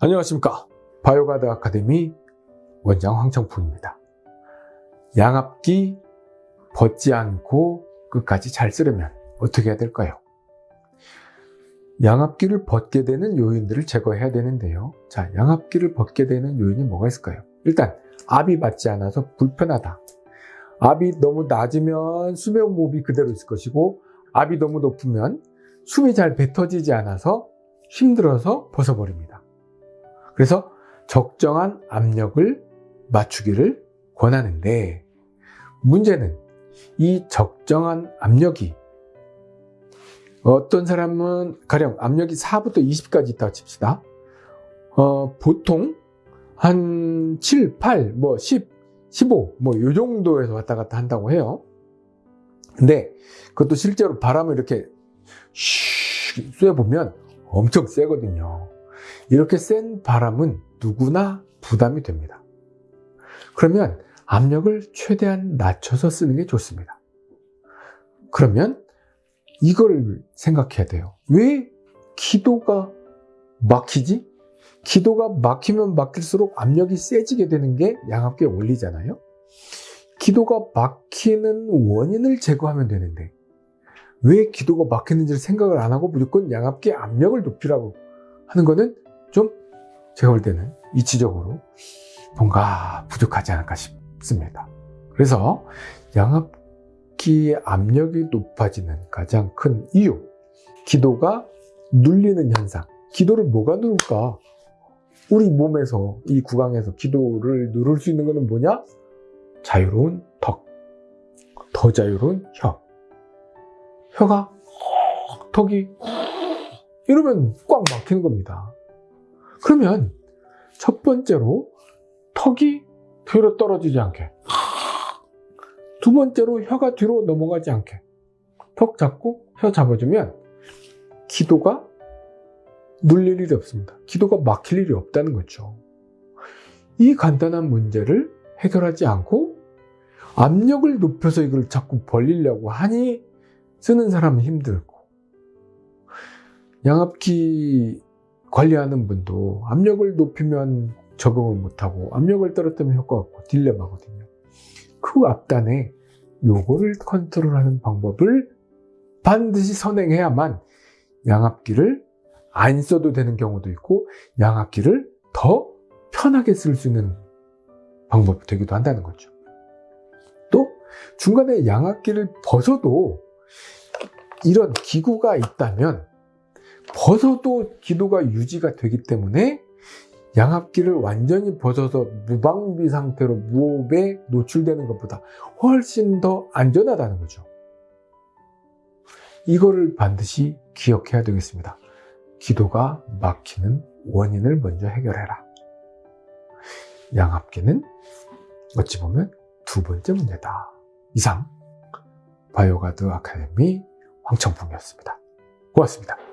안녕하십니까. 바이오가드 아카데미 원장 황청풍입니다. 양압기 벗지 않고 끝까지 잘 쓰려면 어떻게 해야 될까요? 양압기를 벗게 되는 요인들을 제거해야 되는데요. 자 양압기를 벗게 되는 요인이 뭐가 있을까요? 일단 압이 받지 않아서 불편하다. 압이 너무 낮으면 숨의 호흡이 그대로 있을 것이고 압이 너무 높으면 숨이 잘 뱉어지지 않아서 힘들어서 벗어버립니다 그래서 적정한 압력을 맞추기를 권하는데 문제는 이 적정한 압력이 어떤 사람은 가령 압력이 4부터 20까지 있다고 칩시다. 어, 보통 한 7, 8, 뭐 10, 15, 뭐요 정도에서 왔다 갔다 한다고 해요. 근데 그것도 실제로 바람을 이렇게 슉 쐬보면 엄청 세거든요. 이렇게 센 바람은 누구나 부담이 됩니다. 그러면 압력을 최대한 낮춰서 쓰는 게 좋습니다. 그러면 이걸 생각해야 돼요. 왜 기도가 막히지? 기도가 막히면 막힐수록 압력이 세지게 되는 게 양압기의 원리잖아요. 기도가 막히는 원인을 제거하면 되는데 왜 기도가 막히는지를 생각을 안 하고 무조건 양압기의 압력을 높이라고 하는 거는 좀 제가 볼 때는 이치적으로 뭔가 부족하지 않을까 싶습니다. 그래서 양압기의 압력이 높아지는 가장 큰 이유 기도가 눌리는 현상 기도를 뭐가 누를까? 우리 몸에서 이 구강에서 기도를 누를 수 있는 것은 뭐냐? 자유로운 턱, 더 자유로운 혀 혀가 턱이 이러면 꽉 막히는 겁니다. 그러면 첫 번째로 턱이 뒤로 떨어지지 않게 두 번째로 혀가 뒤로 넘어가지 않게 턱 잡고 혀 잡아주면 기도가 눌릴 일이 없습니다. 기도가 막힐 일이 없다는 거죠. 이 간단한 문제를 해결하지 않고 압력을 높여서 이걸 자꾸 벌리려고 하니 쓰는 사람은 힘들고 양압기 관리하는 분도 압력을 높이면 적응을 못하고 압력을 떨어뜨리면 효과가 없고 딜레마거든요. 그 앞단에 요거를 컨트롤하는 방법을 반드시 선행해야만 양압기를 안 써도 되는 경우도 있고 양압기를 더 편하게 쓸 수 있는 방법이 되기도 한다는 거죠. 또 중간에 양압기를 벗어도 이런 기구가 있다면 벗어도 기도가 유지가 되기 때문에 양압기를 완전히 벗어서 무방비 상태로 무호흡에 노출되는 것보다 훨씬 더 안전하다는 거죠. 이거를 반드시 기억해야 되겠습니다. 기도가 막히는 원인을 먼저 해결해라. 양압기는 어찌 보면 두 번째 문제다. 이상 바이오가드 아카데미 황청풍이었습니다. 고맙습니다.